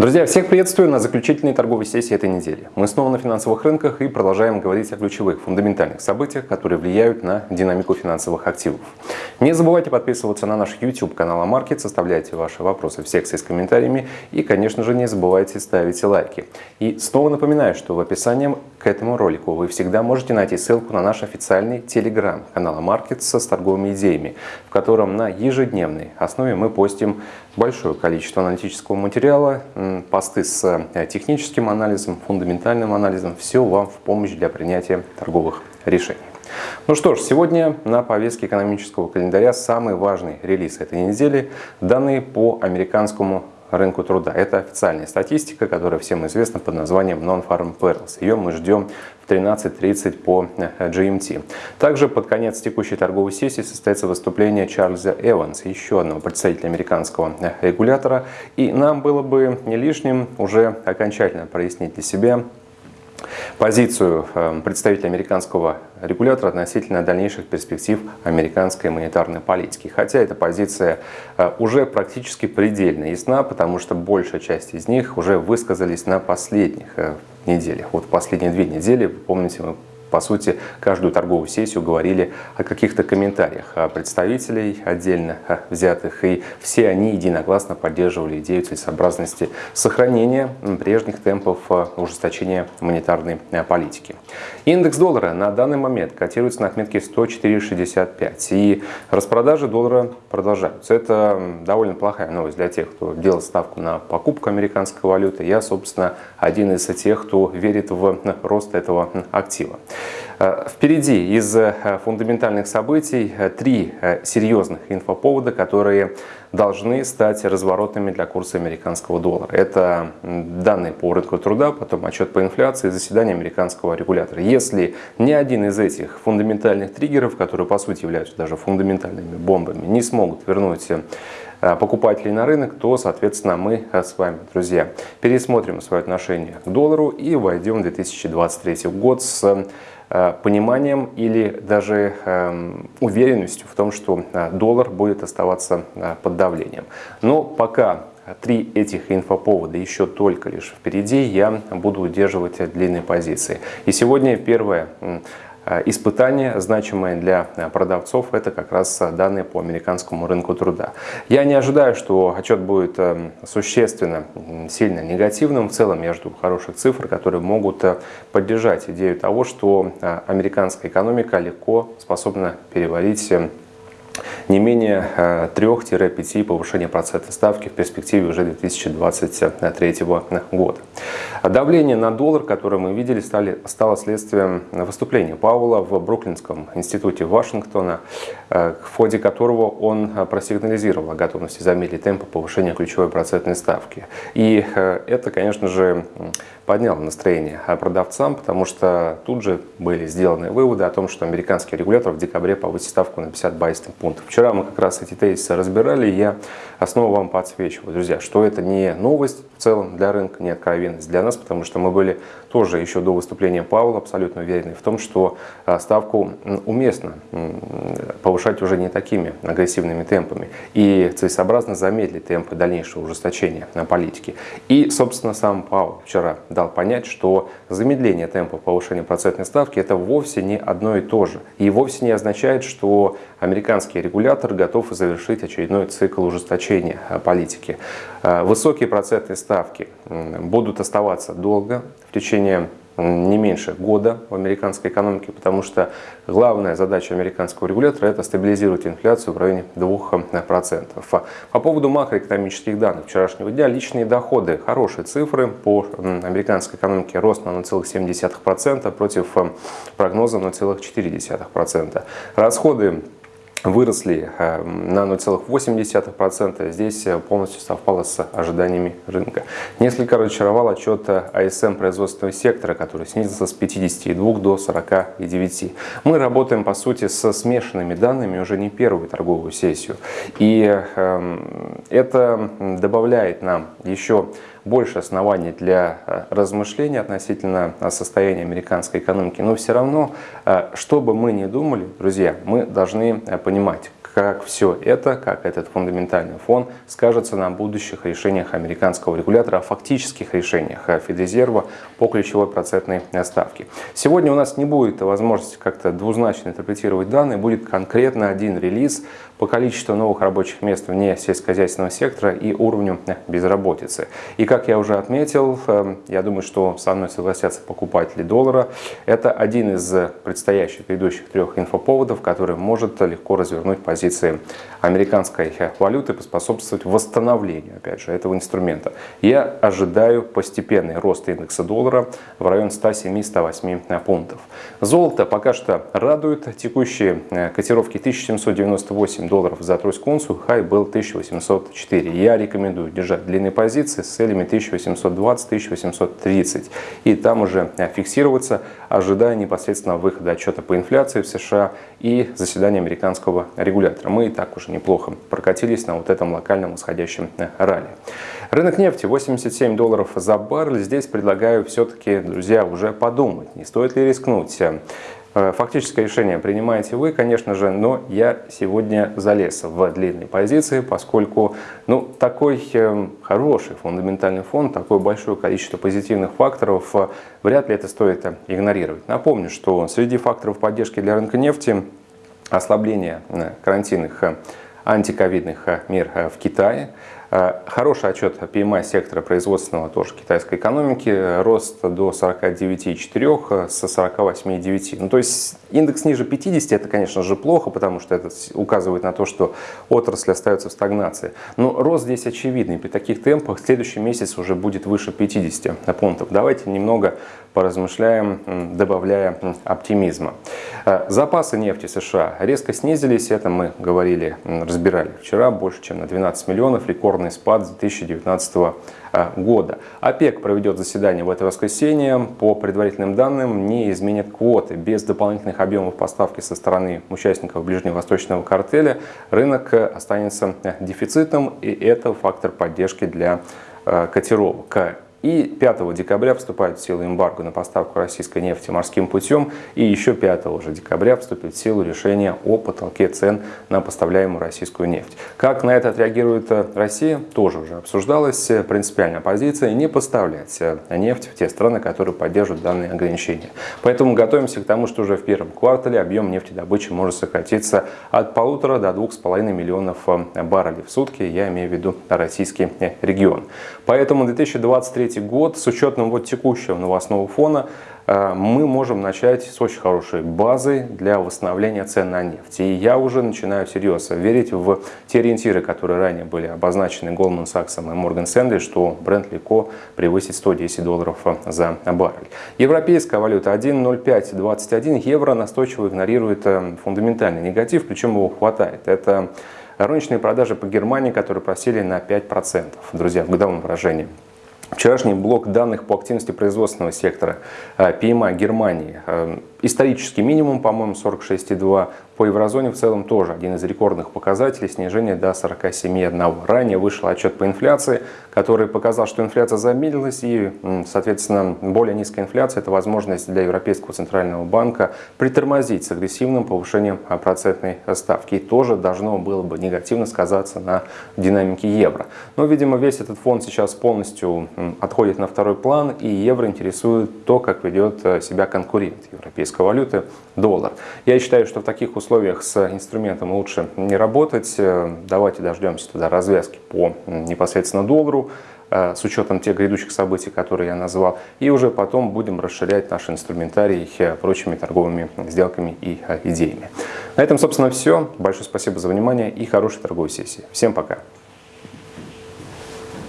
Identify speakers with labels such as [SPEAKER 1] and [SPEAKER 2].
[SPEAKER 1] Друзья, всех приветствую на заключительной торговой сессии этой недели. Мы снова на финансовых рынках и продолжаем говорить о ключевых фундаментальных событиях, которые влияют на динамику финансовых активов. Не забывайте подписываться на наш YouTube канал Амаркет, составляйте ваши вопросы в секции с комментариями и, конечно же, не забывайте ставить лайки. И снова напоминаю, что в описании к этому ролику вы всегда можете найти ссылку на наш официальный телеграм-канал Амаркет с торговыми идеями, в котором на ежедневной основе мы постим большое количество аналитического материала, посты с э, техническим анализом, фундаментальным анализом. Все вам в помощь для принятия торговых решений. Ну что ж, сегодня на повестке экономического календаря самый важный релиз этой недели – данные по американскому рынку труда. Это официальная статистика, которая всем известна под названием Non-Farm Payrolls. Ее мы ждем в 13.30 по э, GMT. Также под конец текущей торговой сессии состоится выступление Чарльза Эванса, еще одного представителя американского э, регулятора. И нам было бы не лишним уже окончательно прояснить для себя, позицию эм, представителя американского регулятора относительно дальнейших перспектив американской монетарной политики. Хотя эта позиция э, уже практически предельно ясна, потому что большая часть из них уже высказались на последних э, неделях. Вот последние две недели, помните, мы по сути, каждую торговую сессию говорили о каких-то комментариях представителей отдельно взятых, и все они единогласно поддерживали идею целесообразности сохранения прежних темпов ужесточения монетарной политики. Индекс доллара на данный момент котируется на отметке 104,65, и распродажи доллара продолжаются. Это довольно плохая новость для тех, кто делал ставку на покупку американской валюты. Я, собственно, один из тех, кто верит в рост этого актива. Э, впереди из э, фундаментальных событий э, три серьезных инфоповода, которые должны стать разворотными для курса американского доллара. Это данные по рынку труда, потом отчет по инфляции, заседание американского регулятора. Если ни один из этих фундаментальных триггеров, которые по сути являются даже фундаментальными бомбами, не смогут вернуть покупателей на рынок, то, соответственно, мы с вами, друзья, пересмотрим свое отношение к доллару и войдем в 2023 год с Э, пониманием или даже эм, уверенностью в том, что э, доллар будет оставаться э, под давлением. Но пока три этих инфоповода еще только лишь впереди, я буду удерживать длинные позиции. И сегодня первое Э, испытание, значимое для э, продавцов, это как раз э, данные по американскому рынку труда. Я не ожидаю, что отчет будет существенно сильно негативным. В целом я жду хороших цифр, которые могут поддержать идею того, что американская экономика легко способна переварить не менее 3-5 повышения процентной ставки в перспективе уже 2023 года. Давление на доллар, которое мы видели, стали, стало следствием выступления Пауэлла в Бруклинском институте Вашингтона, э, в ходе которого он просигнализировал о готовности замедлить темпы повышения ключевой процентной ставки. И э, это, конечно же, подняло настроение продавцам, потому что тут же были сделаны выводы о том, что американский регулятор в декабре повысит ставку на 50 байсных пунктов. Вчера мы как раз эти тезисы разбирали, и я основу вам подсвечиваю, друзья, что это не новость в целом для рынка, не откровенность для нас, потому что мы были тоже еще до выступления Пауэлла абсолютно уверены в том, что а, ставку уместно повышать уже не такими агрессивными темпами и целесообразно замедлить темпы дальнейшего ужесточения на политике. И, собственно, сам Пауэлл вчера дал понять, что замедление темпа повышения процентной ставки это вовсе не одно и то же. И вовсе не означает, что американский регулятор готов завершить очередной цикл ужесточения а, политики. А, высокие процентные ставки будут оставаться долго, в течение не меньше года в американской экономике, потому что главная задача американского регулятора – это стабилизировать инфляцию в районе 2%. По поводу макроэкономических данных вчерашнего дня, личные доходы – хорошие цифры. По американской экономике рост на 0,7% против прогноза 0,4%. Расходы выросли э, на 0,8%. Здесь э, полностью совпало с ожиданиями рынка. Несколько разочаровал отчет АСМ производственного сектора, который снизился с 52 до 49. Мы работаем, по сути, со смешанными данными уже не первую торговую сессию. И эм, это добавляет нам еще больше оснований для э, размышлений относительно э, состояния американской экономики. Но все равно, э, что бы мы ни думали, друзья, мы должны понимать, как все это, как этот фундаментальный фон скажется на будущих решениях американского регулятора, о фактических решениях Федрезерва по ключевой процентной ставке. Сегодня у нас не будет возможности как-то двузначно интерпретировать данные, будет конкретно один релиз по количеству новых рабочих мест вне сельскохозяйственного сектора и уровню безработицы. И как я уже отметил, эм, я думаю, что со мной согласятся покупатели доллара. Это один из предстоящих ведущих трех инфоповодов, который может легко развернуть позиции американской валюты, поспособствовать восстановлению, опять же, этого инструмента. Я ожидаю постепенный рост индекса доллара в район 107-108 пунктов. Золото пока что радует. Текущие э, котировки 1798 долларов за тройскую унцию, хай был 1804. Я рекомендую держать длинные позиции с целями 1820-1830 и там уже фиксироваться, ожидая непосредственно выхода отчета по инфляции в США и заседания американского регулятора. Мы и так уже неплохо прокатились на вот этом локальном восходящем ралли. Рынок нефти 87 долларов за баррель. Здесь предлагаю все-таки, друзья, уже подумать, не стоит ли рискнуть. Э, фактическое решение принимаете вы, конечно же, но я сегодня залез в длинные позиции, поскольку ну, такой э, хороший фундаментальный фон, такое большое количество позитивных факторов, э, вряд ли это стоит игнорировать. Напомню, что среди факторов поддержки для рынка нефти ослабление карантинных антиковидных мер в Китае, Э, хороший отчет PMI сектора производственного тоже китайской экономики. Рост до 49,4 с 48,9. Ну, то есть индекс ниже 50 это, конечно же, плохо, потому что это указывает на то, что отрасль остается в стагнации. Но рост здесь очевидный. При таких темпах следующий месяц уже будет выше 50 пунктов. Давайте немного поразмышляем, добавляя оптимизма. Э, запасы нефти США резко снизились. Это мы говорили, разбирали вчера. Больше чем на 12 миллионов. Рекорд рекордный спад с 2019 а, года. ОПЕК проведет заседание в это воскресенье. По предварительным данным, не изменят квоты. Без дополнительных объемов поставки со стороны участников ближневосточного картеля рынок останется дефицитом, и это фактор поддержки для а, котировок. И 5 декабря вступает в силу эмбарго на поставку российской нефти морским путем. И еще 5 же декабря вступит в силу решение о потолке цен на поставляемую российскую нефть. Как на это отреагирует Россия, тоже уже обсуждалось. Принципиальная позиция не поставлять нефть в те страны, которые поддерживают данные ограничения. Поэтому готовимся к тому, что уже в первом квартале объем нефтедобычи может сократиться от полутора до двух с половиной миллионов баррелей в сутки. Я имею в виду российский регион. Поэтому 2023 2023 год с учетом вот текущего новостного фона э, мы можем начать с очень хорошей базы для восстановления цен на нефть. И я уже начинаю серьезно верить в те ориентиры, которые ранее были обозначены Goldman Sachs и Morgan Stanley, что бренд легко превысит 110 долларов за баррель. Европейская валюта 1.0521 евро настойчиво игнорирует э, фундаментальный негатив, причем его хватает. Это розничные продажи по Германии, которые просели на 5%, друзья, в годовом выражении. Вчерашний блок данных по активности производственного сектора PMI э, Германии. Исторический минимум, по-моему, 46,2. По еврозоне в целом тоже один из рекордных показателей, снижение до 47,1. Ранее вышел отчет по инфляции, который показал, что инфляция замедлилась и, соответственно, более низкая инфляция – это возможность для Европейского центрального банка притормозить с агрессивным повышением процентной ставки. И тоже должно было бы негативно сказаться на динамике евро. Но, видимо, весь этот фонд сейчас полностью отходит на второй план, и евро интересует то, как ведет э, себя конкурент европейской валюты – доллар. Я считаю, что в таких условиях с инструментом лучше не работать. Э, давайте дождемся туда развязки по непосредственно доллару э, с учетом тех грядущих событий, которые я назвал, и уже потом будем расширять наш инструментарий прочими торговыми сделками и идеями. На этом, собственно, все. Большое спасибо за внимание и хорошей торговой сессии. Всем пока!